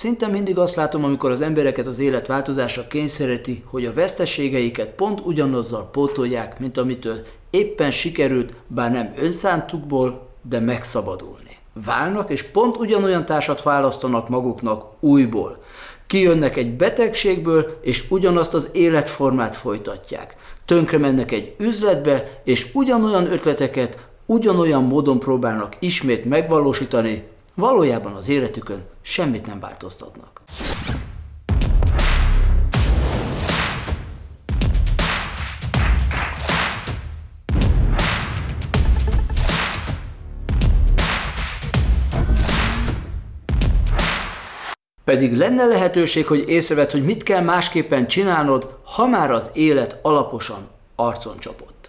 Szinte mindig azt látom, amikor az embereket az élet változásra kényszeríti, hogy a veszteségeiket pont ugyanazzal pótolják, mint amitől éppen sikerült, bár nem önszántukból, de megszabadulni. Válnak, és pont ugyanolyan társat választanak maguknak újból. Kijönnek egy betegségből, és ugyanazt az életformát folytatják. Tönkre mennek egy üzletbe, és ugyanolyan ötleteket, ugyanolyan módon próbálnak ismét megvalósítani, valójában az életükön semmit nem változtatnak. Pedig lenne lehetőség, hogy észrevedd, hogy mit kell másképpen csinálnod, ha már az élet alaposan arcon csapott.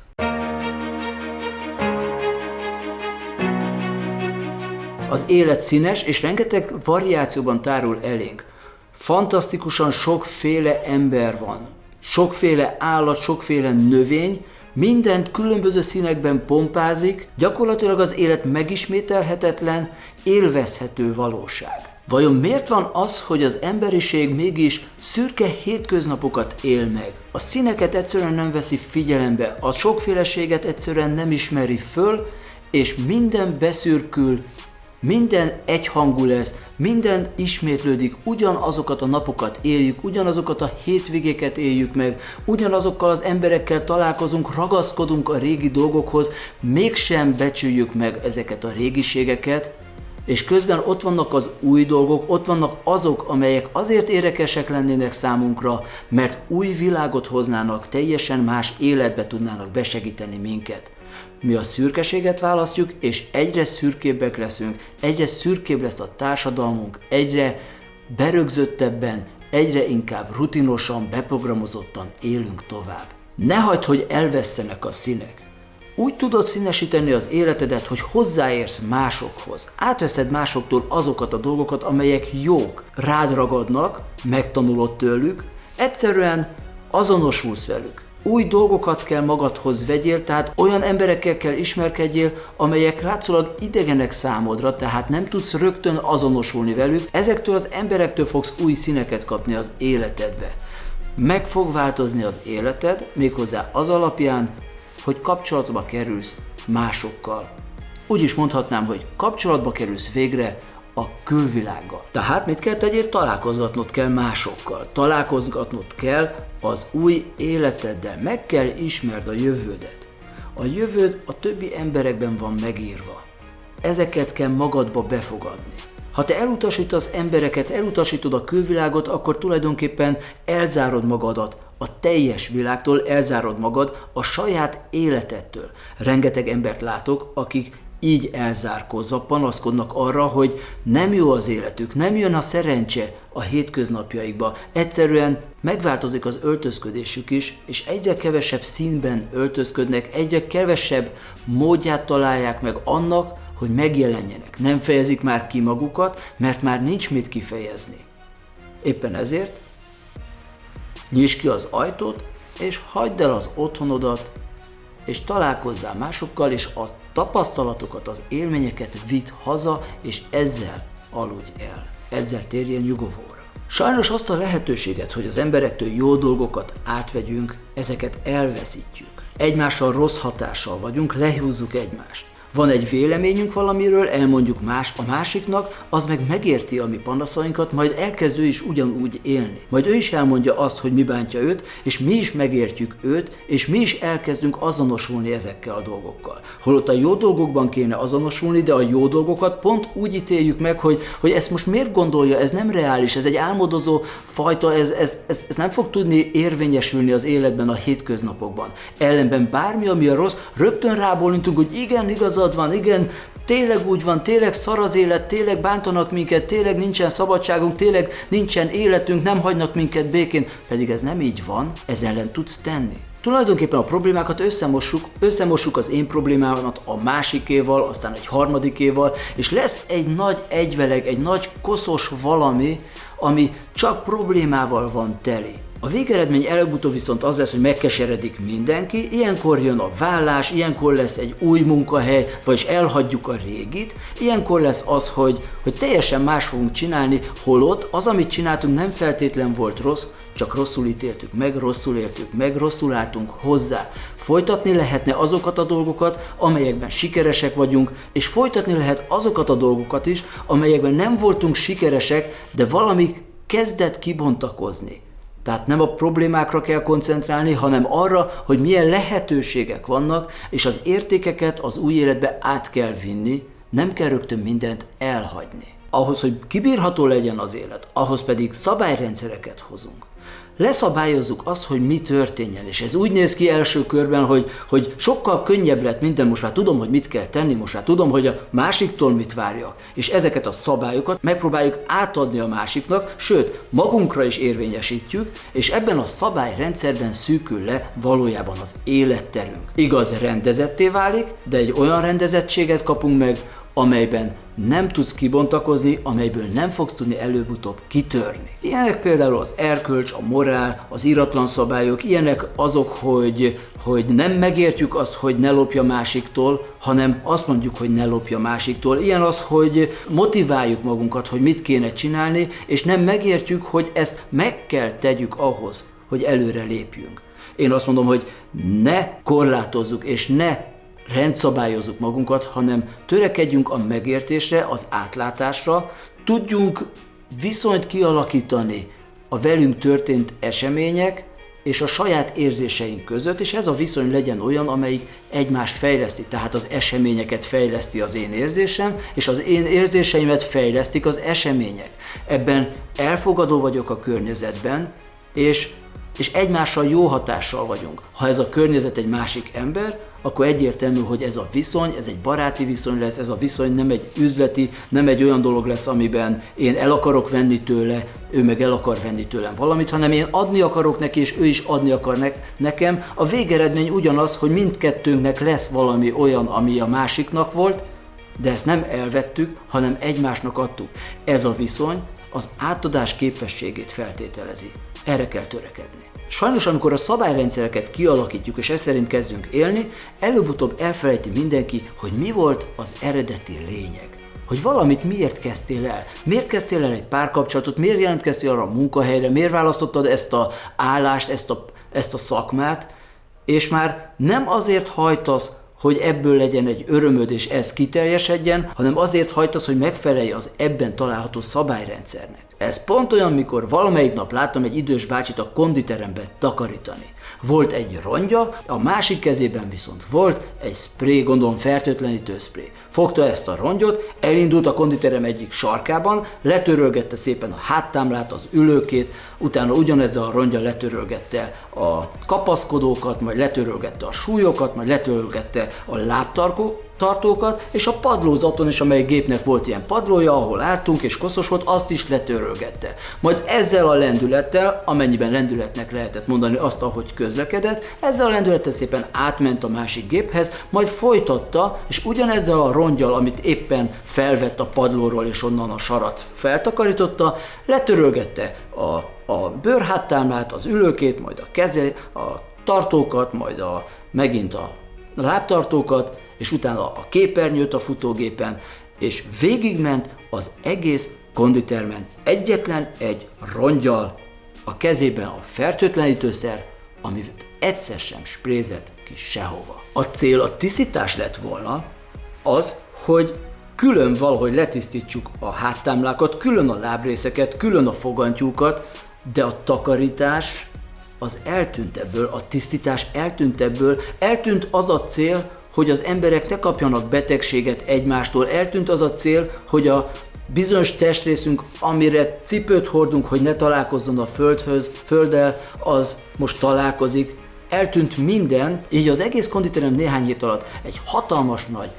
Az élet színes és rengeteg variációban tárul elénk. Fantasztikusan sokféle ember van. Sokféle állat, sokféle növény, mindent különböző színekben pompázik, gyakorlatilag az élet megismételhetetlen, élvezhető valóság. Vajon miért van az, hogy az emberiség mégis szürke hétköznapokat él meg? A színeket egyszerűen nem veszi figyelembe, a sokféleséget egyszerűen nem ismeri föl, és minden beszürkül, minden egyhangú lesz, minden ismétlődik, ugyanazokat a napokat éljük, ugyanazokat a hétvégéket éljük meg, ugyanazokkal az emberekkel találkozunk, ragaszkodunk a régi dolgokhoz, mégsem becsüljük meg ezeket a régiségeket, és közben ott vannak az új dolgok, ott vannak azok, amelyek azért érdekesek lennének számunkra, mert új világot hoznának, teljesen más életbe tudnának besegíteni minket. Mi a szürkeséget választjuk, és egyre szürkébbek leszünk, egyre szürkébb lesz a társadalmunk, egyre berögzöttebben, egyre inkább rutinosan, beprogramozottan élünk tovább. Ne hagyd, hogy elvesztenek a színek. Úgy tudod színesíteni az életedet, hogy hozzáérsz másokhoz. Átveszed másoktól azokat a dolgokat, amelyek jók. Rád ragadnak, megtanulod tőlük, egyszerűen azonosulsz velük. Új dolgokat kell magadhoz vegyél, tehát olyan emberekkel kell ismerkedjél, amelyek látszólag idegenek számodra, tehát nem tudsz rögtön azonosulni velük. Ezektől az emberektől fogsz új színeket kapni az életedbe. Meg fog változni az életed, méghozzá az alapján, hogy kapcsolatba kerülsz másokkal. Úgy is mondhatnám, hogy kapcsolatba kerülsz végre a külvilággal. Tehát mit kell tegyél? Találkozgatnod kell másokkal. Találkozgatnod kell az új életeddel. Meg kell ismerd a jövődet. A jövőd a többi emberekben van megírva. Ezeket kell magadba befogadni. Ha te elutasítasz embereket, elutasítod a külvilágot, akkor tulajdonképpen elzárod magadat a teljes világtól, elzárod magad a saját életettől. Rengeteg embert látok, akik így elzárkózva panaszkodnak arra, hogy nem jó az életük, nem jön a szerencse a hétköznapjaikba. Egyszerűen megváltozik az öltözködésük is, és egyre kevesebb színben öltözködnek, egyre kevesebb módját találják meg annak, hogy megjelenjenek. Nem fejezik már ki magukat, mert már nincs mit kifejezni. Éppen ezért nyisd ki az ajtót, és hagyd el az otthonodat, és találkozzál másokkal, és a tapasztalatokat, az élményeket vidd haza, és ezzel aludj el. Ezzel térjen nyugovóra. Sajnos azt a lehetőséget, hogy az emberektől jó dolgokat átvegyünk, ezeket elveszítjük. Egymással rossz hatással vagyunk, lehúzzuk egymást. Van egy véleményünk valamiről, elmondjuk más a másiknak, az meg megérti a mi panaszainkat, majd elkezd ő is ugyanúgy élni. Majd ő is elmondja azt, hogy mi bántja őt, és mi is megértjük őt, és mi is elkezdünk azonosulni ezekkel a dolgokkal. Holott a jó dolgokban kéne azonosulni, de a jó dolgokat pont úgy ítéljük meg, hogy, hogy ezt most miért gondolja, ez nem reális, ez egy álmodozó fajta, ez, ez, ez, ez nem fog tudni érvényesülni az életben, a hétköznapokban. Ellenben bármi, ami a rossz, rögtön rábólintunk, hogy igen, igaz, igazad van, igen, tényleg úgy van, tényleg szar az élet, tényleg bántanak minket, tényleg nincsen szabadságunk, tényleg nincsen életünk, nem hagynak minket békén, pedig ez nem így van, ez ellen tudsz tenni. Tulajdonképpen a problémákat összemossuk, összemossuk az én problémámat a másikéval, aztán egy harmadikéval, és lesz egy nagy egyveleg, egy nagy koszos valami, ami csak problémával van teli. A végeredmény előbb-utóbb viszont az lesz, hogy megkeseredik mindenki, ilyenkor jön a vállás, ilyenkor lesz egy új munkahely, vagyis elhagyjuk a régit, ilyenkor lesz az, hogy, hogy teljesen más fogunk csinálni, holott az, amit csináltunk nem feltétlen volt rossz, csak rosszul ítéltük meg, rosszul éltük meg, rosszul álltunk hozzá. Folytatni lehetne azokat a dolgokat, amelyekben sikeresek vagyunk, és folytatni lehet azokat a dolgokat is, amelyekben nem voltunk sikeresek, de valami kezdett kibontakozni. Tehát nem a problémákra kell koncentrálni, hanem arra, hogy milyen lehetőségek vannak, és az értékeket az új életbe át kell vinni, nem kell rögtön mindent elhagyni. Ahhoz, hogy kibírható legyen az élet, ahhoz pedig szabályrendszereket hozunk leszabályozzuk azt, hogy mi történjen. És ez úgy néz ki első körben, hogy, hogy sokkal könnyebb lett minden, most már tudom, hogy mit kell tenni, most már tudom, hogy a másiktól mit várjak. És ezeket a szabályokat megpróbáljuk átadni a másiknak, sőt, magunkra is érvényesítjük, és ebben a szabályrendszerben szűkül le valójában az életterünk. Igaz, rendezetté válik, de egy olyan rendezettséget kapunk meg, amelyben nem tudsz kibontakozni, amelyből nem fogsz tudni előbb-utóbb kitörni. Ilyenek például az erkölcs, a morál, az iratlan szabályok, ilyenek azok, hogy, hogy nem megértjük azt, hogy ne lopja másiktól, hanem azt mondjuk, hogy ne lopja másiktól. Ilyen az, hogy motiváljuk magunkat, hogy mit kéne csinálni, és nem megértjük, hogy ezt meg kell tegyük ahhoz, hogy előre lépjünk. Én azt mondom, hogy ne korlátozzuk és ne rendszabályozzuk magunkat, hanem törekedjünk a megértésre, az átlátásra, tudjunk viszonyt kialakítani a velünk történt események és a saját érzéseink között, és ez a viszony legyen olyan, amelyik egymást fejleszti. Tehát az eseményeket fejleszti az én érzésem, és az én érzéseimet fejlesztik az események. Ebben elfogadó vagyok a környezetben, és és egymással jó hatással vagyunk. Ha ez a környezet egy másik ember, akkor egyértelmű, hogy ez a viszony, ez egy baráti viszony lesz, ez a viszony nem egy üzleti, nem egy olyan dolog lesz, amiben én el akarok venni tőle, ő meg el akar venni tőlem valamit, hanem én adni akarok neki, és ő is adni akar ne- nekem. A végeredmény ugyanaz, hogy mindkettőnknek lesz valami olyan, ami a másiknak volt, de ezt nem elvettük, hanem egymásnak adtuk. Ez a viszony az átadás képességét feltételezi. Erre kell törekedni. Sajnos, amikor a szabályrendszereket kialakítjuk és ezt szerint kezdünk élni, előbb-utóbb elfelejti mindenki, hogy mi volt az eredeti lényeg. Hogy valamit miért kezdtél el? Miért kezdtél el egy párkapcsolatot? Miért jelentkeztél arra a munkahelyre? Miért választottad ezt a állást, ezt a, ezt a szakmát? És már nem azért hajtasz, hogy ebből legyen egy örömöd és ez kiteljesedjen, hanem azért hajtasz, hogy megfelelj az ebben található szabályrendszernek. Ez pont olyan, mikor valamelyik nap láttam egy idős bácsit a konditerembe takarítani. Volt egy rongya, a másik kezében viszont volt egy spré, gondolom fertőtlenítő spré. Fogta ezt a rongyot, elindult a konditerem egyik sarkában, letörölgette szépen a háttámlát, az ülőkét, utána ugyanezzel a rongya letörölgette a kapaszkodókat, majd letörölgette a súlyokat, majd letörölgette a lábtarkó, tartókat, és a padlózaton is, amely gépnek volt ilyen padlója, ahol álltunk és koszos volt, azt is letörölgette. Majd ezzel a lendülettel, amennyiben lendületnek lehetett mondani azt, ahogy közlekedett, ezzel a lendülettel szépen átment a másik géphez, majd folytatta, és ugyanezzel a rongyal, amit éppen felvett a padlóról és onnan a sarat feltakarította, letörölgette a, a bőrháttámlát, az ülőkét, majd a keze, a tartókat, majd a, megint a lábtartókat, és utána a képernyőt a futógépen, és végigment az egész konditermen egyetlen egy rongyal, a kezében a fertőtlenítőszer, amit egyszer sem sprézett ki sehova. A cél a tisztítás lett volna az, hogy külön valahogy letisztítsuk a háttámlákat, külön a lábrészeket, külön a fogantyúkat, de a takarítás az eltűnt ebből, a tisztítás eltűnt ebből, eltűnt az a cél, hogy az emberek ne kapjanak betegséget egymástól. Eltűnt az a cél, hogy a bizonyos testrészünk, amire cipőt hordunk, hogy ne találkozzon a földhöz, földdel, az most találkozik. Eltűnt minden, így az egész konditerem néhány hét alatt egy hatalmas nagy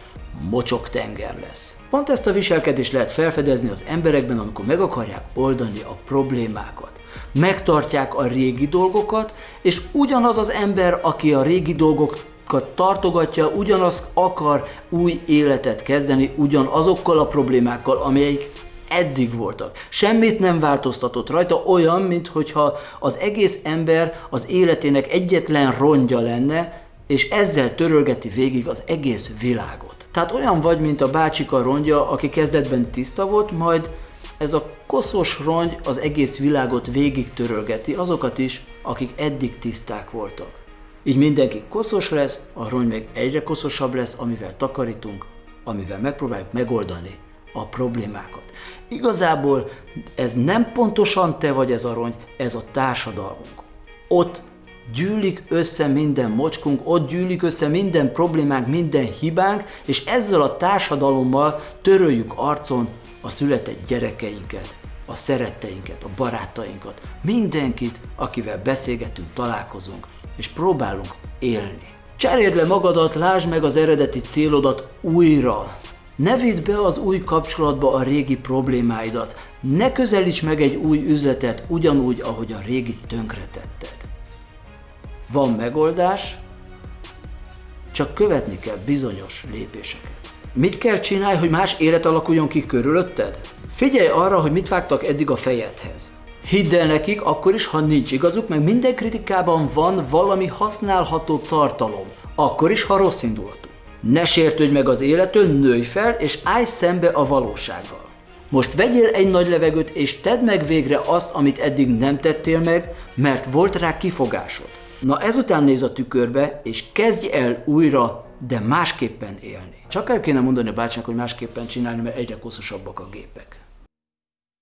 mocsok tenger lesz. Pont ezt a viselkedést lehet felfedezni az emberekben, amikor meg akarják oldani a problémákat. Megtartják a régi dolgokat, és ugyanaz az ember, aki a régi dolgok tartogatja, ugyanaz akar új életet kezdeni, ugyanazokkal a problémákkal, amelyik eddig voltak. Semmit nem változtatott rajta, olyan, mintha az egész ember az életének egyetlen rongya lenne, és ezzel törölgeti végig az egész világot. Tehát olyan vagy, mint a bácsika rongya, aki kezdetben tiszta volt, majd ez a koszos rongy az egész világot végig törölgeti, azokat is, akik eddig tiszták voltak. Így mindenki koszos lesz, a rongy meg egyre koszosabb lesz, amivel takarítunk, amivel megpróbáljuk megoldani a problémákat. Igazából ez nem pontosan te vagy ez a rongy, ez a társadalmunk. Ott gyűlik össze minden mocskunk, ott gyűlik össze minden problémánk, minden hibánk, és ezzel a társadalommal töröljük arcon a született gyerekeinket, a szeretteinket, a barátainkat, mindenkit, akivel beszélgetünk, találkozunk, és próbálunk élni. Cseréld le magadat, lásd meg az eredeti célodat újra. Ne vidd be az új kapcsolatba a régi problémáidat. Ne közelíts meg egy új üzletet ugyanúgy, ahogy a régi tönkretetted. Van megoldás, csak követni kell bizonyos lépéseket. Mit kell csinálni, hogy más élet alakuljon ki körülötted? Figyelj arra, hogy mit vágtak eddig a fejedhez. Hidd el nekik, akkor is, ha nincs igazuk, meg minden kritikában van valami használható tartalom. Akkor is, ha rossz indulatú. Ne sértődj meg az életön, nőj fel, és állj szembe a valósággal. Most vegyél egy nagy levegőt, és tedd meg végre azt, amit eddig nem tettél meg, mert volt rá kifogásod. Na ezután néz a tükörbe, és kezdj el újra, de másképpen élni. Csak el kéne mondani a bácsinak, hogy másképpen csinálni, mert egyre koszosabbak a gépek.